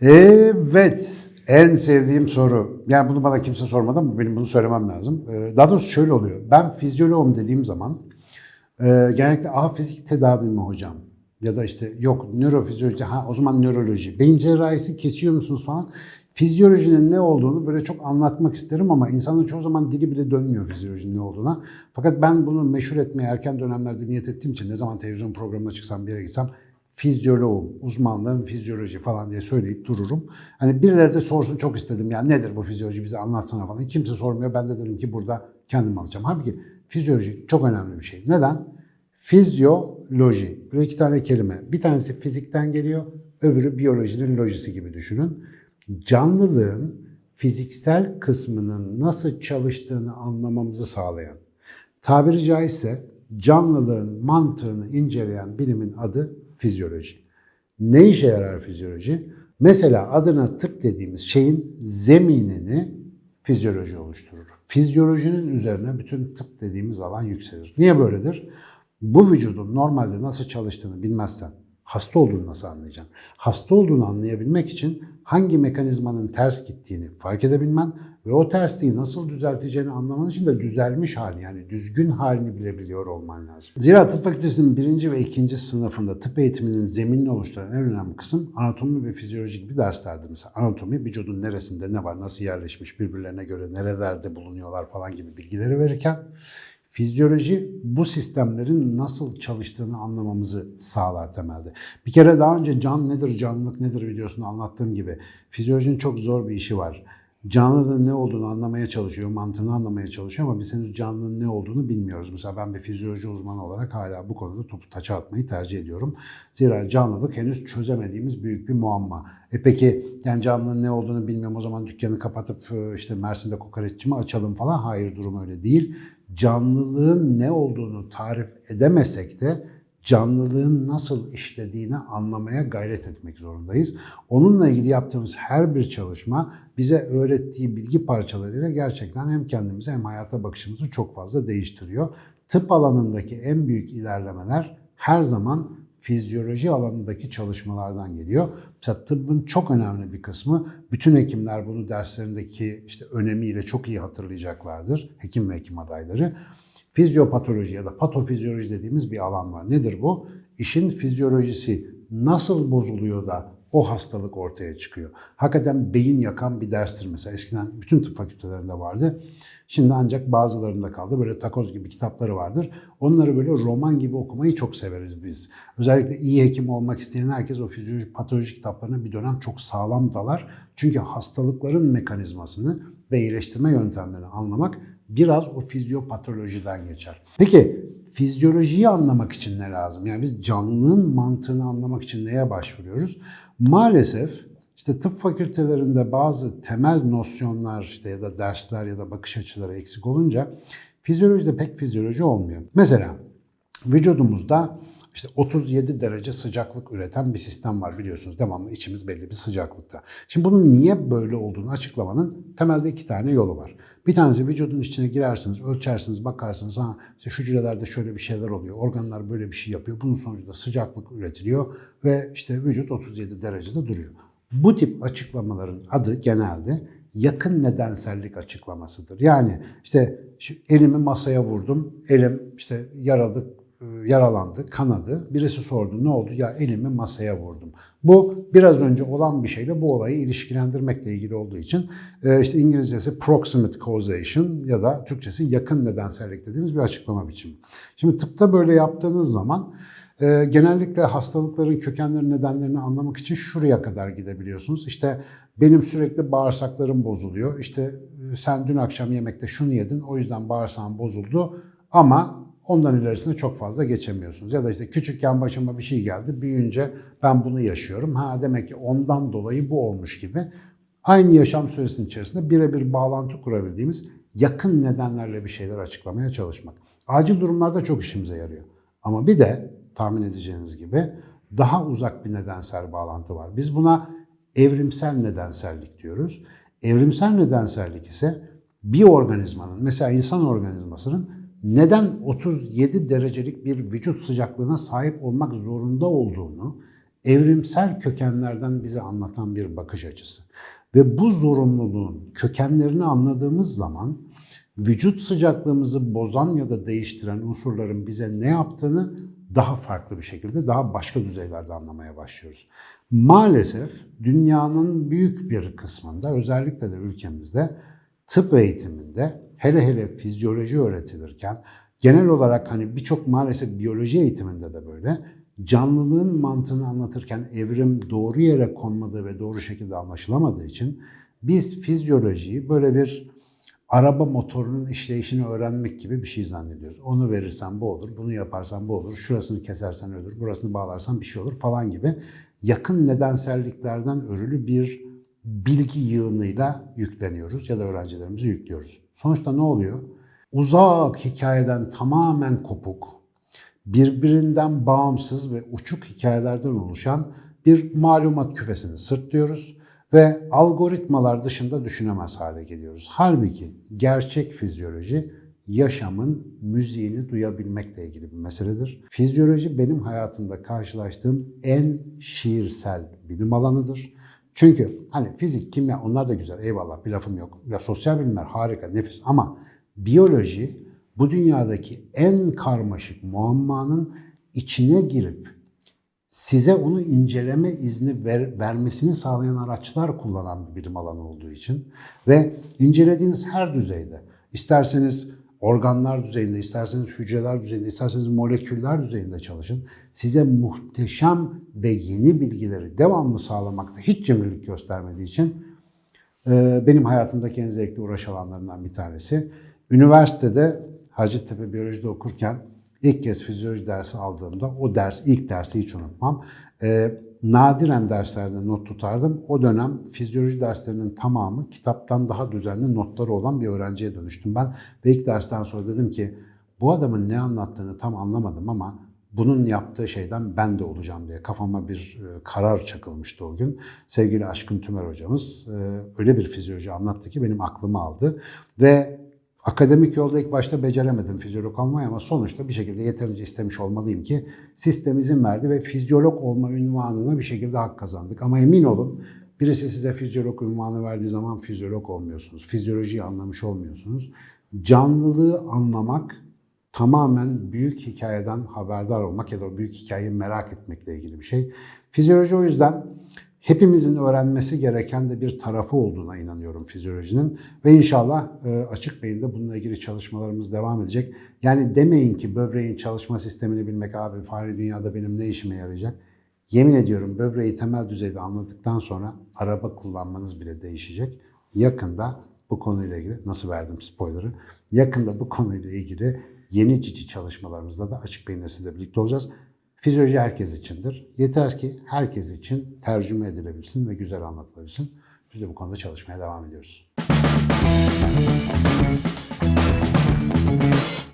Evet, en sevdiğim soru. Yani bunu bana kimse sormadı ama benim bunu söylemem lazım. Ee, Daha doğrusu şöyle oluyor. Ben fizyoloğum dediğim zaman e, genellikle a fizik tedavi mi hocam? Ya da işte yok nörofizyoloji, ha o zaman nöroloji. Beyin cerrahisi kesiyor musunuz falan. Fizyolojinin ne olduğunu böyle çok anlatmak isterim ama insanın çoğu zaman dili bile dönmüyor fizyolojinin ne olduğuna. Fakat ben bunu meşhur etmeye erken dönemlerde niyet ettiğim için ne zaman televizyon programına çıksam bir yere gitsem fizyoloğum, uzmanlığım fizyoloji falan diye söyleyip dururum. Hani birileri de sorsun çok istedim ya nedir bu fizyoloji bize anlatsana falan. Kimse sormuyor. Ben de dedim ki burada kendim alacağım. Halbuki fizyoloji çok önemli bir şey. Neden? Fizyoloji. Böyle iki tane kelime. Bir tanesi fizikten geliyor, öbürü biyolojinin lojisi gibi düşünün. Canlılığın fiziksel kısmının nasıl çalıştığını anlamamızı sağlayan, tabiri caizse canlılığın mantığını inceleyen bilimin adı fizyoloji. Ne işe yarar fizyoloji? Mesela adına tıp dediğimiz şeyin zeminini fizyoloji oluşturur. Fizyolojinin üzerine bütün tıp dediğimiz alan yükselir. Niye böyledir? Bu vücudun normalde nasıl çalıştığını bilmezsen hasta olduğunu nasıl anlayacaksın? Hasta olduğunu anlayabilmek için hangi mekanizmanın ters gittiğini fark edebilmen ve o tersliği nasıl düzelteceğini anlaman için de düzelmiş halini yani düzgün halini bilebiliyor olman lazım. Zira tıp fakültesinin birinci ve ikinci sınıfında tıp eğitiminin zeminini oluşturan en önemli kısım anatomi ve fizyoloji gibi derslerdi. Mesela anatomi vücudun neresinde ne var, nasıl yerleşmiş, birbirlerine göre nerelerde bulunuyorlar falan gibi bilgileri verirken Fizyoloji bu sistemlerin nasıl çalıştığını anlamamızı sağlar temelde. Bir kere daha önce can nedir, canlılık nedir videosunu anlattığım gibi fizyolojinin çok zor bir işi var. Canlılığın ne olduğunu anlamaya çalışıyor, mantığını anlamaya çalışıyor ama biz henüz canlılığın ne olduğunu bilmiyoruz. Mesela ben bir fizyoloji uzmanı olarak hala bu konuda topu taça atmayı tercih ediyorum. Zira canlılık henüz çözemediğimiz büyük bir muamma. E peki yani canlının ne olduğunu bilmiyorum o zaman dükkanı kapatıp işte Mersin'de kokoreççi mi açalım falan? Hayır durum öyle değil canlılığın ne olduğunu tarif edemesek de canlılığın nasıl işlediğini anlamaya gayret etmek zorundayız. Onunla ilgili yaptığımız her bir çalışma bize öğrettiği bilgi parçalarıyla gerçekten hem kendimizi hem hayata bakışımızı çok fazla değiştiriyor. Tıp alanındaki en büyük ilerlemeler her zaman fizyoloji alanındaki çalışmalardan geliyor. Mesela tıbbın çok önemli bir kısmı, bütün hekimler bunu derslerindeki işte önemiyle çok iyi hatırlayacaklardır, hekim ve hekim adayları. Fizyopatoloji ya da patofizyoloji dediğimiz bir alan var. Nedir bu? İşin fizyolojisi nasıl bozuluyor da o hastalık ortaya çıkıyor. Hakikaten beyin yakan bir derstir mesela. Eskiden bütün tıp fakültelerinde vardı. Şimdi ancak bazılarında kaldı. Böyle takoz gibi kitapları vardır. Onları böyle roman gibi okumayı çok severiz biz. Özellikle iyi hekim olmak isteyen herkes o fizyoloji, patoloji kitaplarına bir dönem çok sağlam dalar. Çünkü hastalıkların mekanizmasını ve iyileştirme yöntemlerini anlamak biraz o fizyopatolojiden geçer. Peki fizyolojiyi anlamak için ne lazım? Yani biz canlılığın mantığını anlamak için neye başvuruyoruz? Maalesef işte tıp fakültelerinde bazı temel nosyonlar işte ya da dersler ya da bakış açıları eksik olunca fizyolojide pek fizyoloji olmuyor. Mesela vücudumuzda işte 37 derece sıcaklık üreten bir sistem var biliyorsunuz. Devamlı içimiz belli bir sıcaklıkta. Şimdi bunun niye böyle olduğunu açıklamanın temelde iki tane yolu var. Bir tanesi vücudun içine girersiniz, ölçersiniz, bakarsınız. Ha, işte şu hücrelerde şöyle bir şeyler oluyor. Organlar böyle bir şey yapıyor. Bunun sonucunda sıcaklık üretiliyor ve işte vücut 37 derecede duruyor. Bu tip açıklamaların adı genelde yakın nedensellik açıklamasıdır. Yani işte elimi masaya vurdum, elim işte yaralı, yaralandı, kanadı. Birisi sordu ne oldu? Ya elimi masaya vurdum. Bu biraz önce olan bir şeyle bu olayı ilişkilendirmekle ilgili olduğu için e, işte İngilizcesi proximate causation ya da Türkçesi yakın nedensellik dediğimiz bir açıklama biçimi. Şimdi tıpta böyle yaptığınız zaman e, genellikle hastalıkların kökenleri nedenlerini anlamak için şuraya kadar gidebiliyorsunuz. İşte benim sürekli bağırsaklarım bozuluyor. İşte e, sen dün akşam yemekte şunu yedin o yüzden bağırsağın bozuldu ama Ondan ilerisine çok fazla geçemiyorsunuz. Ya da işte küçükken başıma bir şey geldi, büyüyünce ben bunu yaşıyorum. Ha demek ki ondan dolayı bu olmuş gibi. Aynı yaşam süresinin içerisinde birebir bağlantı kurabildiğimiz yakın nedenlerle bir şeyler açıklamaya çalışmak. Acil durumlarda çok işimize yarıyor. Ama bir de tahmin edeceğiniz gibi daha uzak bir nedensel bağlantı var. Biz buna evrimsel nedensellik diyoruz. Evrimsel nedensellik ise bir organizmanın, mesela insan organizmasının neden 37 derecelik bir vücut sıcaklığına sahip olmak zorunda olduğunu evrimsel kökenlerden bize anlatan bir bakış açısı. Ve bu zorunluluğun kökenlerini anladığımız zaman vücut sıcaklığımızı bozan ya da değiştiren unsurların bize ne yaptığını daha farklı bir şekilde, daha başka düzeylerde anlamaya başlıyoruz. Maalesef dünyanın büyük bir kısmında, özellikle de ülkemizde tıp eğitiminde hele hele fizyoloji öğretilirken, genel olarak hani birçok maalesef biyoloji eğitiminde de böyle, canlılığın mantığını anlatırken evrim doğru yere konmadığı ve doğru şekilde anlaşılamadığı için biz fizyolojiyi böyle bir araba motorunun işleyişini öğrenmek gibi bir şey zannediyoruz. Onu verirsen bu olur, bunu yaparsan bu olur, şurasını kesersen ölür, burasını bağlarsan bir şey olur falan gibi yakın nedenselliklerden örülü bir bilgi yığınıyla yükleniyoruz ya da öğrencilerimizi yüklüyoruz. Sonuçta ne oluyor? Uzak hikayeden tamamen kopuk, birbirinden bağımsız ve uçuk hikayelerden oluşan bir malumat küfesini sırtlıyoruz ve algoritmalar dışında düşünemez hale geliyoruz. Halbuki gerçek fizyoloji yaşamın müziğini duyabilmekle ilgili bir meseledir. Fizyoloji benim hayatımda karşılaştığım en şiirsel bilim alanıdır. Çünkü hani fizik, kimya onlar da güzel eyvallah bir lafım yok. Ya sosyal bilimler harika, nefis ama biyoloji bu dünyadaki en karmaşık muammanın içine girip size onu inceleme izni ver, vermesini sağlayan araçlar kullanan bir bilim alanı olduğu için ve incelediğiniz her düzeyde isterseniz organlar düzeyinde, isterseniz hücreler düzeyinde, isterseniz moleküller düzeyinde çalışın. Size muhteşem ve yeni bilgileri devamlı sağlamakta hiç cimrilik göstermediği için e, benim hayatımdaki en zevkli uğraş alanlarından bir tanesi. Üniversitede Hacettepe Biyoloji'de okurken ilk kez fizyoloji dersi aldığımda o ders, ilk dersi hiç unutmam. E, nadiren derslerde not tutardım. O dönem fizyoloji derslerinin tamamı kitaptan daha düzenli notları olan bir öğrenciye dönüştüm ben. Ve ilk dersten sonra dedim ki bu adamın ne anlattığını tam anlamadım ama bunun yaptığı şeyden ben de olacağım diye kafama bir e, karar çakılmıştı o gün. Sevgili Aşkın Tümer hocamız e, öyle bir fizyoloji anlattı ki benim aklımı aldı. Ve Akademik yolda ilk başta beceremedim fizyolog olmayı ama sonuçta bir şekilde yeterince istemiş olmalıyım ki sistem izin verdi ve fizyolog olma ünvanına bir şekilde hak kazandık. Ama emin olun birisi size fizyolog ünvanı verdiği zaman fizyolog olmuyorsunuz. Fizyolojiyi anlamış olmuyorsunuz. Canlılığı anlamak tamamen büyük hikayeden haberdar olmak ya da o büyük hikayeyi merak etmekle ilgili bir şey. Fizyoloji o yüzden hepimizin öğrenmesi gereken de bir tarafı olduğuna inanıyorum fizyolojinin. Ve inşallah e, açık beyinde bununla ilgili çalışmalarımız devam edecek. Yani demeyin ki böbreğin çalışma sistemini bilmek abi fare dünyada benim ne işime yarayacak? Yemin ediyorum böbreği temel düzeyde anladıktan sonra araba kullanmanız bile değişecek. Yakında bu konuyla ilgili, nasıl verdim spoiler'ı, yakında bu konuyla ilgili yeni cici çalışmalarımızda da açık beyinle sizle birlikte olacağız. Fizyoloji herkes içindir. Yeter ki herkes için tercüme edilebilsin ve güzel anlatılabilsin. Biz de bu konuda çalışmaya devam ediyoruz.